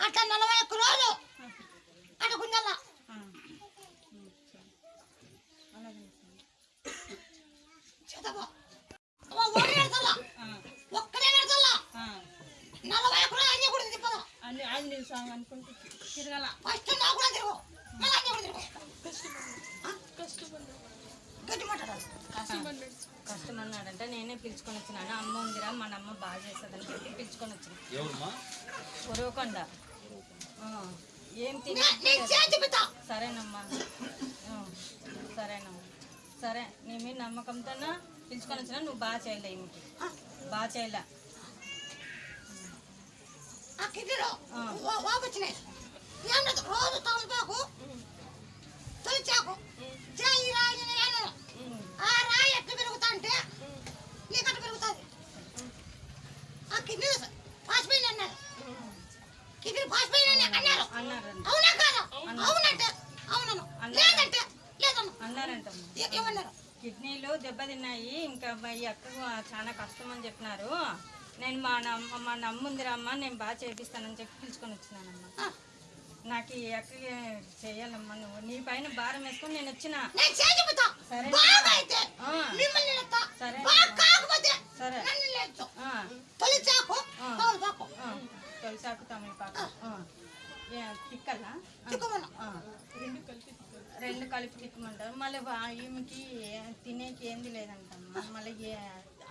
అట్లా నలభై ఒక్క రోజు అటు గుంజల్లా చేతపో ఒక్కడే నడతల్లా ఒక్కడే నడతల్లా నలభై ఒక్క రోజు అన్నీ కూడా తిప్పదా అన్ని ఆంజనేయ స్వామి అనుకుంటూ తిరగల. ఫస్ట్ నా కూడా తిరుగు. మళ్ళీ కూడా తిరుగు. మాట్లాడాలి కష్టమన్నాడంటే నేనే పిలుచుకొని వచ్చినాను. అమ్మ ఉందిరా మన అమ్మ బాగా చేస్తుందని చెప్పి పిలుచుకొని వచ్చిన. ఉరవకొండ ఆ, ఏం తిని సరేనమ్మా. సరేనమ్మా. సరే నీ మీద నమ్మకంతో పిలుచుకొని వచ్చినా నువ్వు బాగా చేయలే ఈమెకి. బాగా చేయలే. ఆ కిడ్నీలో ఏం లేదు రోజు తమలపాకు తొలిచాకు చేయి రాయి ఆ రాయి ఎట్లా పెరుగుతా అంటే పెరుగుతుంది ఆ కిడ్నీ పాసిపోయింది అన్నారు కిడ్నీ పాసిపోయింది అన్నారు అవునా కాదా అవునంటే అవునను లేదంటే లేదను ఏమన్నారు కిడ్నీలు దెబ్బతిన్నాయి. ఇంకా ఈ అక్కకు చాలా కష్టం అని చెప్పినారు. నేను మా నమ్మ మా నమ్ముందిరా అమ్మ నేను బాగా చేపిస్తానని చెప్పి పిలుచుకొని వచ్చినానమ్మా. నాకు ఈ అక్క చేయాలమ్మా నువ్వు. నీ పైన భారం వేసుకొని నేను వచ్చిన. సరే. సరే. తొలిసాకు తమిళ తిక్కలా? రెండు కలిపి తిక్కమంటారు. మళ్ళీ ఈమెకి తినేకి ఏంది లేదంటమ్మా. మళ్ళీ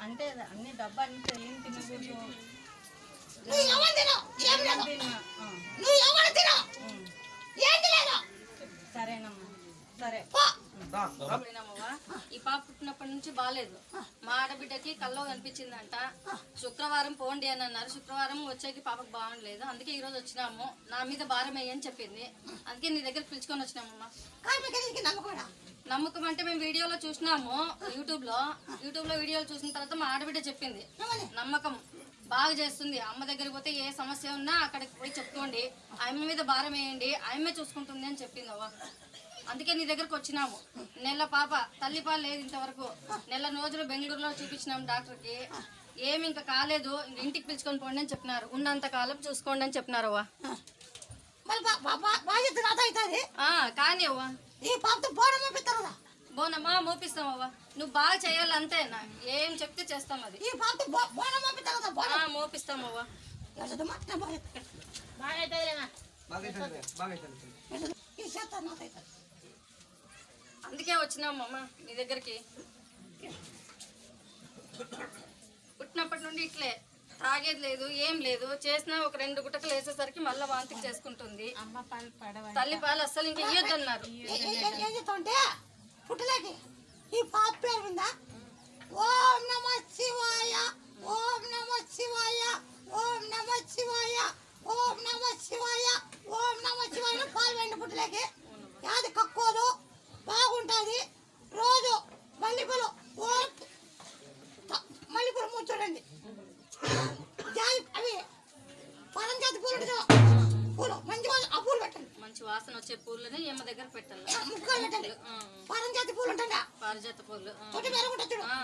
అంటే అన్ని డబ్బా అన్ని ఏం తినకూడదు సరేనమ్మా. సరే. ఈ పాప పుట్టినప్పటి నుంచి బాగాలేదు మా ఆడబిడ్డకి కల్లో కనిపించిందంట. శుక్రవారం పోండి అని అన్నారు. శుక్రవారం వచ్చేకి పాపకు బాగుండలేదు. అందుకే ఈ రోజు వచ్చినాము. నా మీద భారం వేయని చెప్పింది. అందుకే నీ దగ్గర పిలుచుకొని వచ్చినామమ్మా. నమ్మకం అంటే మేము వీడియోలో చూసినాము యూట్యూబ్లో యూట్యూబ్లో వీడియోలు చూసిన తర్వాత మా ఆడబిడ్డ చెప్పింది నమ్మకం బాగా చేస్తుంది. అమ్మ దగ్గరికి పోతే ఏ సమస్య ఉన్నా అక్కడికి పోయి చెప్పుకోండి. అమ్మ మీద భారం వేయండి ఆమె చూసుకుంటుంది అని చెప్పింది అవ్వ. అందుకే నీ దగ్గరకు వచ్చినాము. నెల పాప తల్లి పాలు లేదు ఇంతవరకు. నెల రోజులు బెంగళూరులో చూపించినాం డాక్టర్కి. ఏమి ఇంకా కాలేదు ఇంటికి పిలుచుకొని పోండి అని చెప్పినారు. ఉన్నంత కాలం చూసుకోండి అని చెప్పినారు అవ్వ. కానీ అవ్వ ఈ పాపతో బోనం పంపిస్తారు కదా బోనమ్మా మోపిస్తాం అవ్వ. నువ్వు బాగా చేయాలి అంతేనా ఏం చెప్తే చేస్తాం అది. ఈ పాపతో బో- బోనం ఆ, బోనం మోపిస్తాం అవ్వ. అవుతుంది అందుకే వచ్చినాం అమ్మ నీ దగ్గరికి. పుట్టినప్పటి నుండి ఇట్లే. తాగేది లేదు ఏం లేదు. చేసినా ఒక రెండు గుట్టకలు వేసేసరికి మళ్ళీ వాంతికి చేసుకుంటుంది. అమ్మ పాలు పడవ తల్లి పాలు అస్సలు ఇంకా ఇయ్యొద్దన్నారు. పుట్టలేకి. ఈ పాప పేరు మీద ఓం నమ శివాయ. పారిజాత పూలు. ఆ.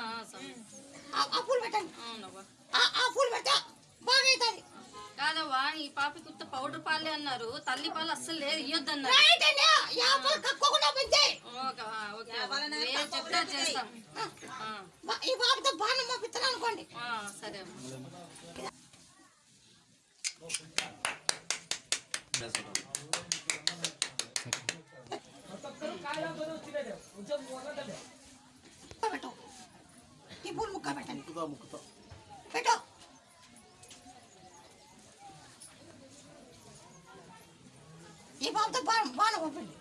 పూలు పెట్టండి ఆ పూలు కాదవ్వా ఈ పాప కుత్త పౌడర్ పాలే అన్నారు. తల్లి పాలు అస్సలు లేదు ఇయ్యొద్దన్నారు. ఈ పాపతో బాణం పంపిస్తాను అనుకోండి. సరే పెట్టు. ఈ పూలు ముక్క పెట్టండి. పెట్టు. ఈ బాబుతో బాణం బాణం పంపండి.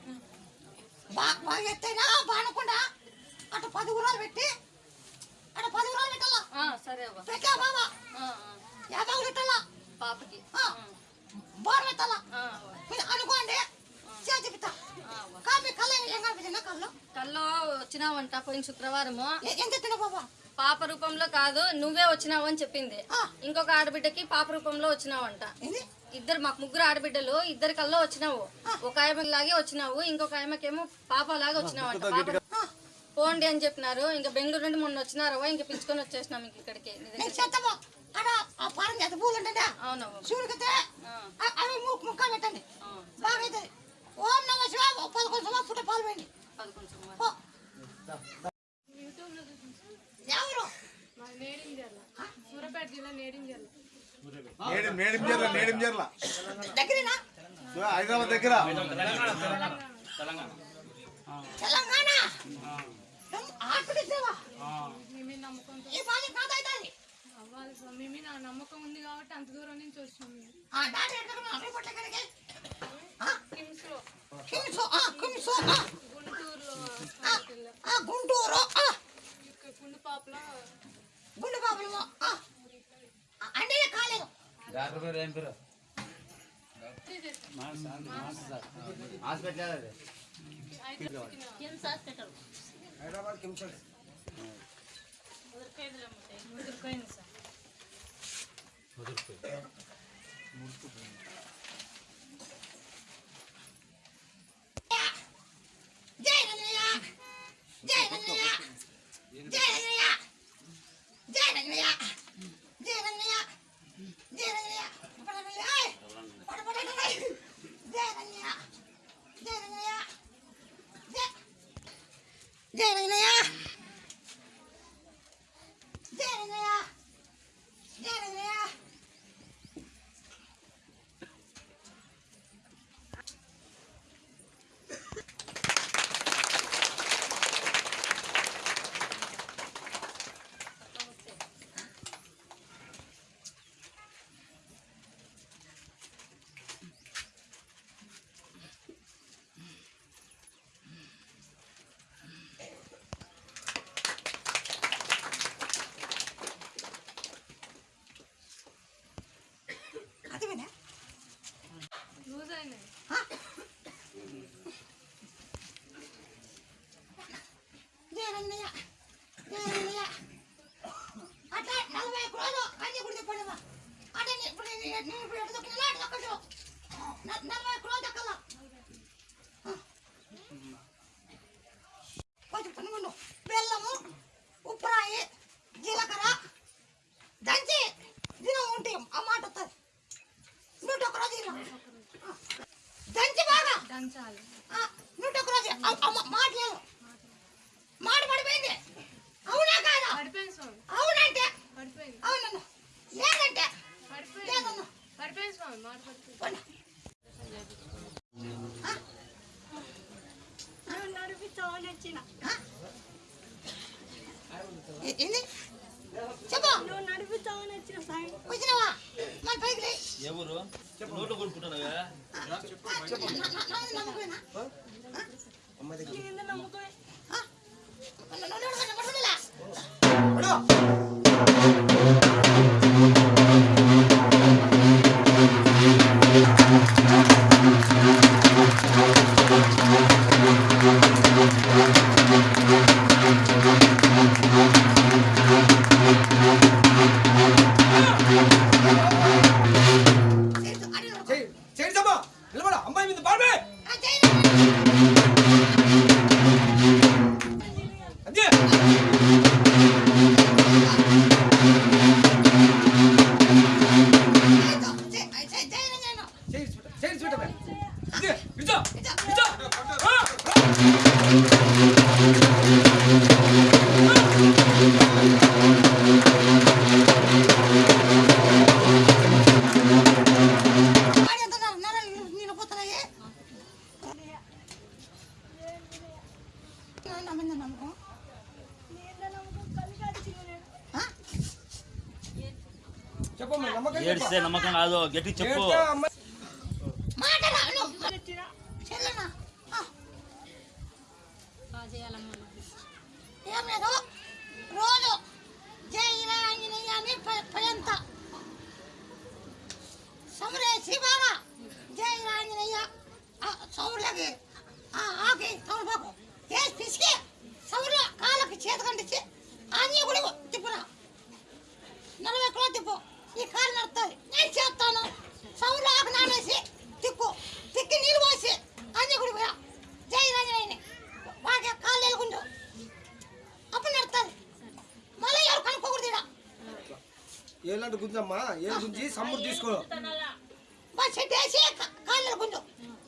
బాగా ఎత్తైనా బాణకుండా అటు పది ఊరాలు పెట్టి అటు పది ఊరాలు పెట్టాలా? ఆ, సరే పెట్టా బాబా యాభై పెట్టాలా? పాపకి. ఆ, బాణం పెట్టాలా? అనుకోండి చేతి కల్లో వచ్చినావంట పోయిన శుక్రవారము. పాప రూపంలో కాదు నువ్వే వచ్చినావు అని చెప్పింది. ఇంకొక ఆడబిడ్డకి పాప రూపంలో వచ్చినావంట. ఇద్దరు మాకు ముగ్గురు ఆడబిడ్డలు ఇద్దరు కల్లో వచ్చినావు. ఒక ఆయమలాగే వచ్చినావు ఇంకొక ఆయమకేమో పాప లాగా వచ్చినావంట పోండి అని చెప్పినారు. ఇంకా బెంగళూరు నుండి మొన్న వచ్చినారవా ఇంకా పిలుచుకొని వచ్చేసినాం ఇంక ఇక్కడికి. ఓం నమ శివ పదకొండు సంవత్సరం పుట్ట పాలు వేయండి పదకొండు సుమారు. పో. ఎవరు సూర్యాపేట జిల్లా నేడింజర్ల. నేడి నేడింజర్ల నేడింజర్ల దగ్గరేనా? హైదరాబాద్ దగ్గర. తెలంగాణ? నమ్మకం ఉంది? కాబట్టి అంత దూరం నుంచి వచ్చినాం కిమ్స్ కిమ్స్ ఆ, ఆ గుంటూరు గుండు ఆ, అంటే కాలేదు. డాక్టర్ పేరు ఏం పేరు? హాస్పిటల్ అది. అయితే ముదిరిపోయింది సార్. జై రంగయ్య జై రంగయ్య జై రంగయ్య జై రంగయ్య జై బాగా దంచాలి ఆ, నూట ఒక్క రోజు అ- అమ్మ మాట లేదు మాట పడిపోయింది అవునా కాదా పడిపోయింది స్వామి అవునంటే పడిపోయింది అవునన్న లేదంటే పడిపోయింది లేదన్న పడిపోయింది స్వామి మాట పడిపోయింది పోనీ. ఆ? ఆ? ఏ- ఏంది చెప్పు వచ్చినావా మన పైకి లే. ఎవరు? నోట్లో కొనుక్కుంటున్నావా? ఆ, గట్టి చెప్పు. ఏం లేదు. రోజు జై ఆంజనేయ అని పయంత. సమరే శివామ జై ఆంజనేయ సౌర్యకి ఆకి తమలపాకు వేసి పిసికి సౌర్య కాళ్ళకి చేతకంటిచ్చి ఆంజనేయ కూడా తిప్పురా. నలభై కిలో తిప్పు. ఈ కారు నడుతుంది గుంజు?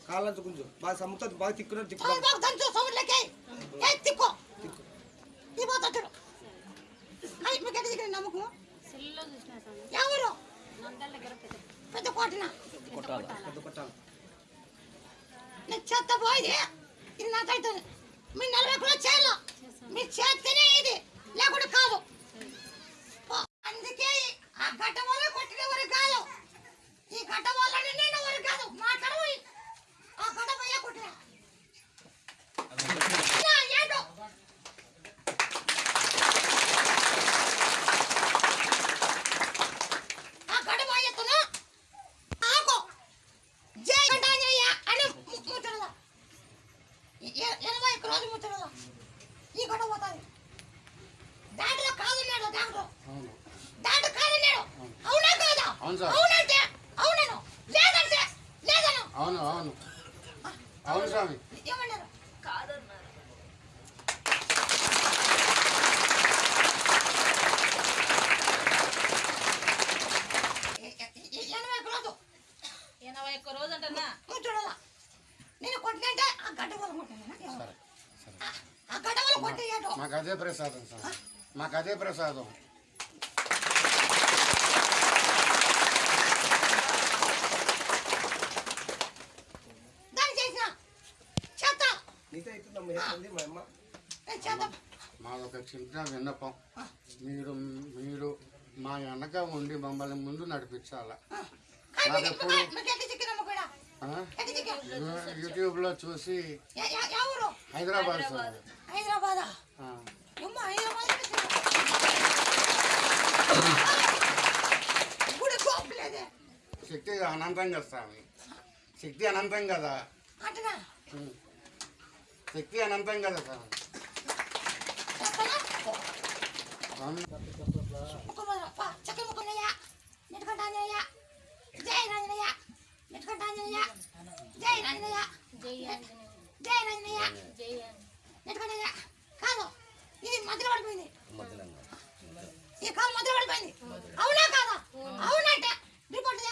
కాళ్ళంత గుంజు. బాగా సమ్ముతో బాగా తిక్కున్నట్టు తిప్పు సౌండ్ బాగా దంచు సౌండ్లకి. ఏ తిక్కో. నమ్మకం. ఎవరు? పెద్ద కోటనా? పెద్ద కొట్టాలి చెత్త పోయింది ఇది నాకు అవుతుంది మీ నలభై కూడా చేయాల మీరు చేస్తేనే ఇది లేకుండా కాదు అందుకే ఆ గడ్డ వల్ల కొట్టిన వరకు కాదు ఈ గడ్డ వల్ల నేను వరకు కాదు మాట్లాడవు ఆ గడ్డ పోయే కొట్టిన నా ఏంటో ఆ గడ్డ పోయేస్తున్నా ఆగో జై గండాంజనేయ అని ము- ముట్టడదా ఎ- ఎనభై ఒక్క రోజు ముట్టడదా ఈ గొడవ పోతుంది దాంట్లో కాదన్నాడు డాక్టర్ దాంట్లో కాదన్నాడు అవునా కాదా అవును సార్. అవునంటే అవునను. లేదంటే లేదను. అవును అవును. అవును స్వామి. ఏమన్నారు? ఎనభై ఒక్క రోజు. ఎనభై ఒక్క రోజు అంటన్నా? ముట్టడదా నేను కొట్టినంటే ఆ గడ్డ వల్ల కొట్టాను ఆ గడ్డ వల్ల మాకు అదే ప్రసాదం సార్. మాకు అదే ప్రసాదం దాన్ని చేసిన చెత్త ఏంటండి మా అమ్మ? మాదొక చిన్న విన్నపం. మీరు మీరు మా వెనక ఉండి మమ్మల్ని ముందు నడిపించాలా? నాకు ఎప్పుడు మీకు ఎక్కడ చిక్కినమ్మ కూడా? ఆ? ఎక్కడ చిక్కా యూ- యూట్యూబ్లో చూసి హైదరాబాద్ హైదరాబాదా. శక్తి అనంతం కదా స్వామి. శక్తి అనంతం కదా. శక్తి అనంతం కదా కాదు ఇది మధ్యలో పడిపోయింది ఈ కాలు మధ్యలో పడిపోయింది. అవునా కాదా? అవునంటే రిపోర్ట్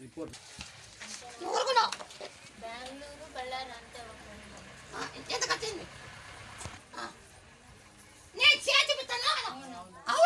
రిపోర్ట్ నువ్వు ఊరుకున్నావు. బెంగళూరు బళ్ళారి అంతే ఎంత కట్టింది నేను చేతి పెట్టాను అవును